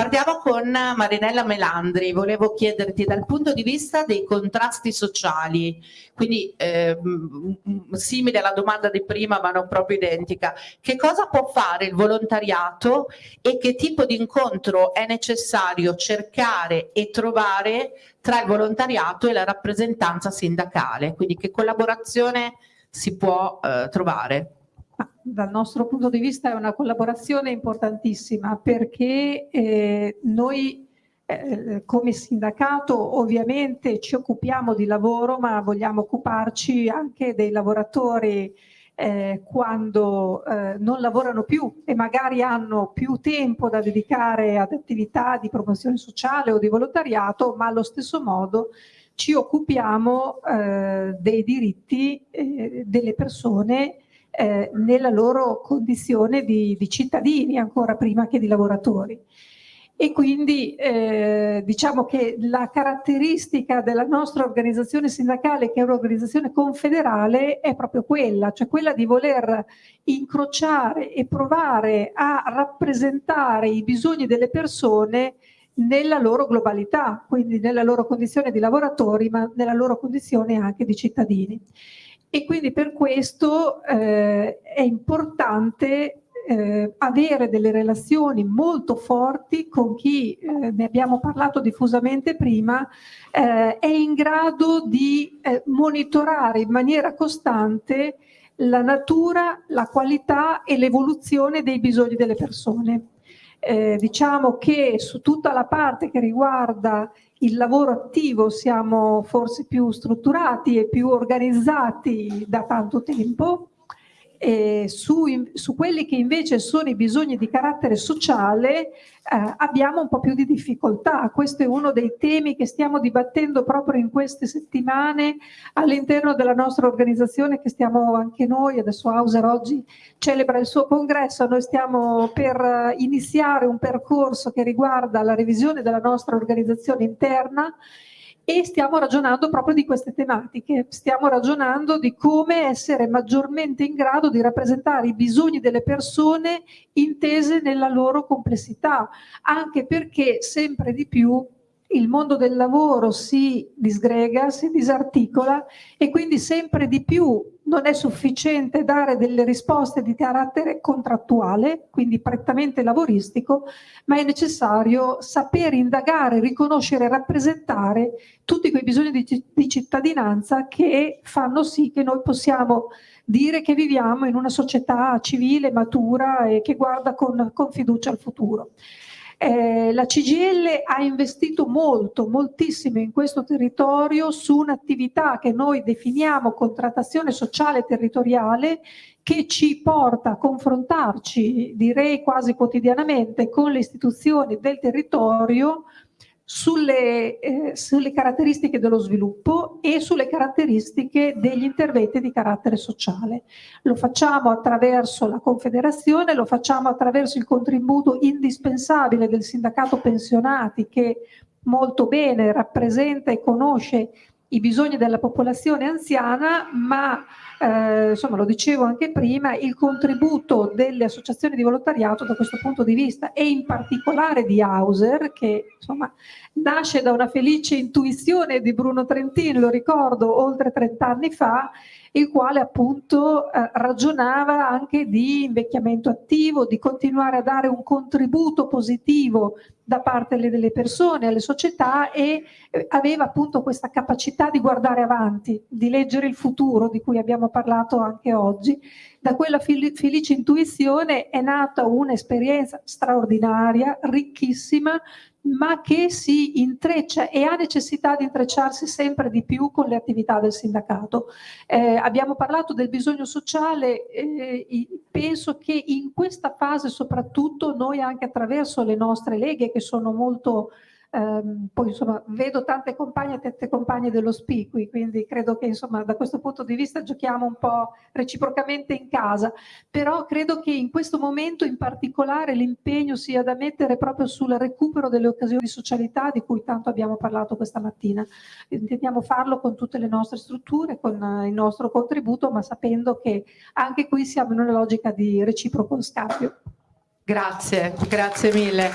Partiamo con Marinella Melandri, volevo chiederti dal punto di vista dei contrasti sociali, quindi eh, simile alla domanda di prima ma non proprio identica, che cosa può fare il volontariato e che tipo di incontro è necessario cercare e trovare tra il volontariato e la rappresentanza sindacale, quindi che collaborazione si può eh, trovare? Dal nostro punto di vista è una collaborazione importantissima perché eh, noi eh, come sindacato ovviamente ci occupiamo di lavoro ma vogliamo occuparci anche dei lavoratori eh, quando eh, non lavorano più e magari hanno più tempo da dedicare ad attività di promozione sociale o di volontariato ma allo stesso modo ci occupiamo eh, dei diritti delle persone eh, nella loro condizione di, di, cittadini ancora prima che di lavoratori. E quindi eh, diciamo che la caratteristica della nostra organizzazione sindacale, che è un'organizzazione confederale, è proprio quella, cioè quella di voler incrociare e provare a rappresentare i bisogni delle persone nella loro globalità, quindi nella loro condizione di lavoratori, ma nella loro condizione anche di cittadini e quindi per questo eh, è importante eh, avere delle relazioni molto forti con chi, eh, ne abbiamo parlato diffusamente prima, eh, è in grado di eh, monitorare in maniera costante la natura, la qualità e l'evoluzione dei bisogni delle persone. Eh, diciamo che su tutta la parte che riguarda il lavoro attivo siamo forse più strutturati e più organizzati da tanto tempo, e su, su, quelli che invece sono i bisogni di carattere sociale eh, abbiamo un po' più di difficoltà. Questo è uno dei temi che stiamo dibattendo proprio in queste settimane all'interno della nostra organizzazione che stiamo anche noi, adesso Hauser oggi celebra il suo congresso, noi stiamo per iniziare un percorso che riguarda la revisione della nostra organizzazione interna e stiamo ragionando proprio di queste tematiche, stiamo ragionando di come essere maggiormente in grado di rappresentare i bisogni delle persone intese nella loro complessità, anche perché sempre di più il mondo del lavoro si disgrega, si disarticola e quindi sempre di più non è sufficiente dare delle risposte di carattere contrattuale, quindi prettamente lavoristico, ma è necessario sapere indagare, riconoscere e rappresentare tutti quei bisogni di, di cittadinanza che fanno sì che noi possiamo dire che viviamo in una società civile, matura e che guarda con, con fiducia al futuro. Eh, la CGL ha investito molto, moltissimo in questo territorio su un'attività che noi definiamo contrattazione sociale territoriale che ci porta a confrontarci, direi quasi quotidianamente, con le istituzioni del territorio sulle, eh, sulle, caratteristiche dello sviluppo e sulle caratteristiche degli interventi di carattere sociale. Lo facciamo attraverso la Confederazione, lo facciamo attraverso il contributo indispensabile del sindacato pensionati che molto bene rappresenta e conosce i bisogni della popolazione anziana, ma eh, insomma lo dicevo anche prima, il contributo delle associazioni di volontariato da questo punto di vista e in particolare di Hauser che insomma nasce da una felice intuizione di Bruno Trentini, lo ricordo oltre 30 anni fa, il quale appunto eh, ragionava anche di invecchiamento attivo, di continuare a dare un contributo positivo da parte delle persone, alle società e eh, aveva appunto questa capacità di guardare avanti, di leggere il futuro di cui abbiamo parlato anche oggi. Da quella felice intuizione è nata un'esperienza straordinaria, ricchissima, ma che si intreccia e ha necessità di intrecciarsi sempre di più con le attività del sindacato. Eh, abbiamo parlato del bisogno sociale, eh, penso che in questa fase soprattutto noi anche attraverso le nostre leghe che sono molto Um, poi insomma vedo tante compagne e tante compagne dello SPI quindi credo che insomma da questo punto di vista giochiamo un po' reciprocamente in casa, però credo che in questo momento in particolare l'impegno sia da mettere proprio sul recupero delle occasioni di socialità di cui tanto abbiamo parlato questa mattina. Intendiamo farlo con tutte le nostre strutture, con uh, il nostro contributo, ma sapendo che anche qui siamo in una logica di reciproco scambio. Grazie, grazie mille.